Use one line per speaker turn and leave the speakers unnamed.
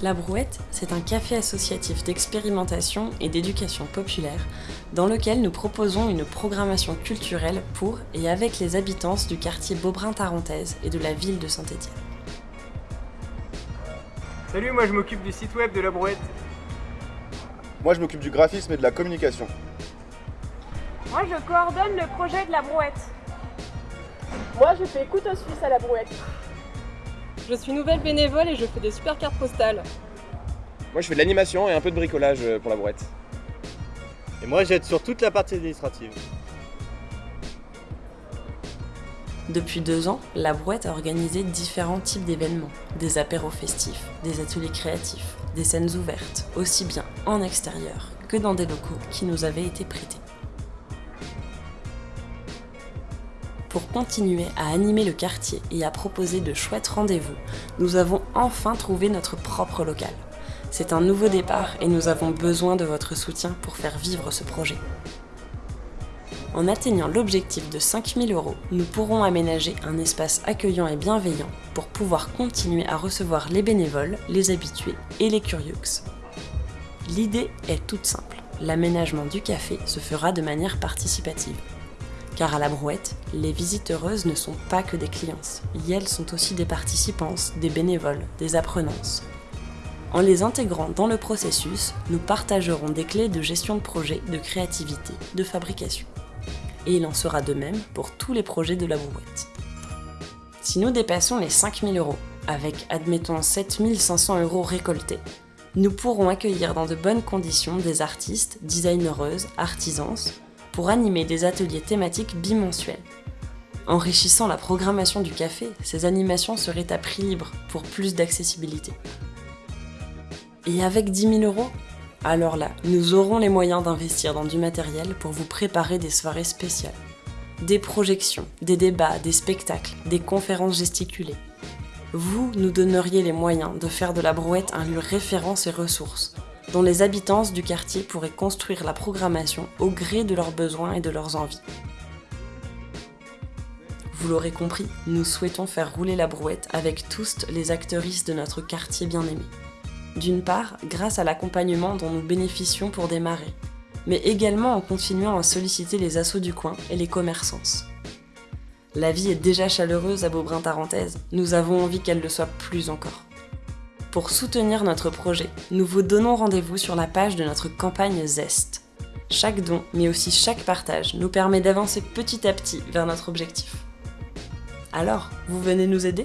La Brouette, c'est un café associatif d'expérimentation et d'éducation populaire dans lequel nous proposons une programmation culturelle pour et avec les habitants du quartier Beaubrun-Tarentaise et de la ville de Saint-Étienne.
Salut, moi je m'occupe du site web de La Brouette.
Moi je m'occupe du graphisme et de la communication.
Moi je coordonne le projet de La Brouette.
Moi je fais couteau suisse à La Brouette.
Je suis nouvelle bénévole et je fais des super cartes postales.
Moi je fais de l'animation et un peu de bricolage euh, pour la brouette.
Et moi j'aide sur toute la partie administrative.
Depuis deux ans, la Brouette a organisé différents types d'événements, des apéros festifs, des ateliers créatifs, des scènes ouvertes, aussi bien en extérieur que dans des locaux qui nous avaient été prêtés. Pour continuer à animer le quartier et à proposer de chouettes rendez-vous, nous avons enfin trouvé notre propre local. C'est un nouveau départ et nous avons besoin de votre soutien pour faire vivre ce projet. En atteignant l'objectif de 5000 euros, nous pourrons aménager un espace accueillant et bienveillant pour pouvoir continuer à recevoir les bénévoles, les habitués et les curieux. L'idée est toute simple. L'aménagement du café se fera de manière participative. Car à la brouette, les visiteuses ne sont pas que des clientes, elles sont aussi des participantes, des bénévoles, des apprenances. En les intégrant dans le processus, nous partagerons des clés de gestion de projet, de créativité, de fabrication. Et il en sera de même pour tous les projets de la brouette. Si nous dépassons les 5000 euros, avec admettons 7500 euros récoltés, nous pourrons accueillir dans de bonnes conditions des artistes, designereuses, artisans, pour animer des ateliers thématiques bimensuels. Enrichissant la programmation du café, ces animations seraient à prix libre pour plus d'accessibilité. Et avec 10 000 euros Alors là, nous aurons les moyens d'investir dans du matériel pour vous préparer des soirées spéciales. Des projections, des débats, des spectacles, des conférences gesticulées. Vous nous donneriez les moyens de faire de la brouette un lieu référence et ressources, dont les habitants du quartier pourraient construire la programmation au gré de leurs besoins et de leurs envies. Vous l'aurez compris, nous souhaitons faire rouler la brouette avec tous les acteuristes de notre quartier bien-aimé. D'une part, grâce à l'accompagnement dont nous bénéficions pour démarrer, mais également en continuant à solliciter les assauts du coin et les commerçants. La vie est déjà chaleureuse à Beaubrun-Tarentaise, nous avons envie qu'elle le soit plus encore. Pour soutenir notre projet, nous vous donnons rendez-vous sur la page de notre campagne Zest. Chaque don, mais aussi chaque partage, nous permet d'avancer petit à petit vers notre objectif. Alors, vous venez nous aider?